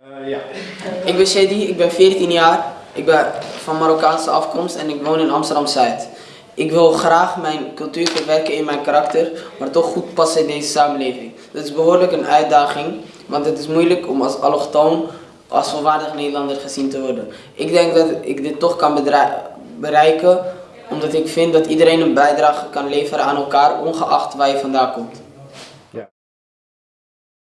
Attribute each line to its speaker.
Speaker 1: Eh, ja.
Speaker 2: Ik ben Shady, ik ben 14 jaar. Ik ben van Marokkaanse afkomst en ik woon in Amsterdam-Zuid. Ik wil graag mijn cultuur verwerken in mijn karakter, maar toch goed passen in deze samenleving. Dat is behoorlijk een uitdaging, want het is moeilijk om als allochtoon, als volwaardig Nederlander gezien te worden. Ik denk dat ik dit toch kan bereiken, omdat ik vind dat iedereen een bijdrage kan leveren aan elkaar, ongeacht waar je vandaan komt.